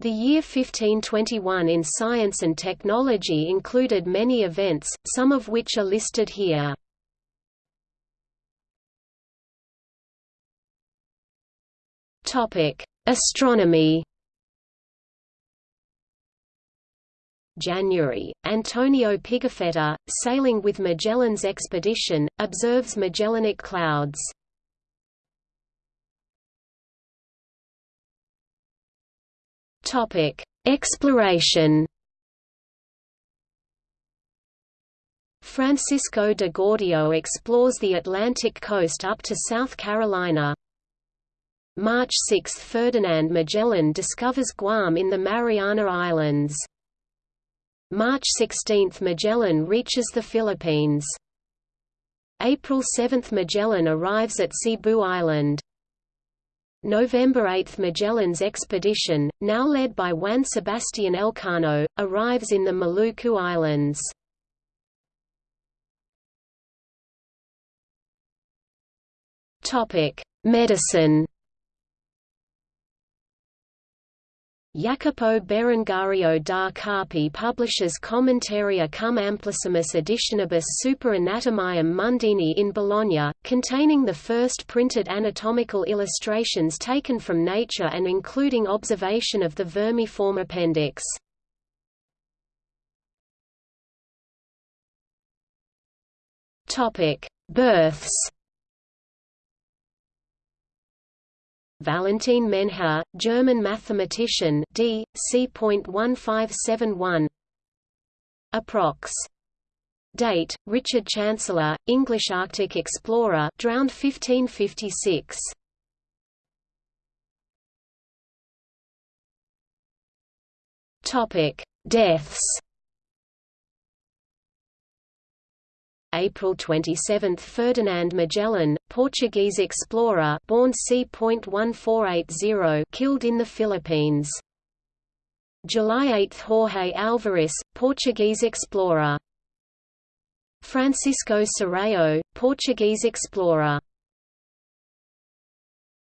The year 1521 in science and technology included many events, some of which are listed here. Astronomy January, Antonio Pigafetta, sailing with Magellan's expedition, observes Magellanic clouds. Topic: Exploration. Francisco de Gordillo explores the Atlantic coast up to South Carolina. March 6 – Ferdinand Magellan discovers Guam in the Mariana Islands. March 16 – Magellan reaches the Philippines. April 7 – Magellan arrives at Cebu Island. November 8 Magellan's expedition, now led by Juan Sebastián Elcano, arrives in the Maluku Islands. Medicine Jacopo Berengario da Carpi publishes Commentaria cum amplissimus additionibus super anatomiam mundini in Bologna, containing the first printed anatomical illustrations taken from nature and including observation of the vermiform appendix. Births Valentin Menher, German mathematician d. c.1571 Approx. Date: Richard Chancellor, English Arctic explorer, drowned 1556. Topic: Deaths. April 27 – Ferdinand Magellan, Portuguese explorer born c.1480 killed in the Philippines. July 8 – Jorge Alvarez, Portuguese explorer. Francisco Serrao, Portuguese explorer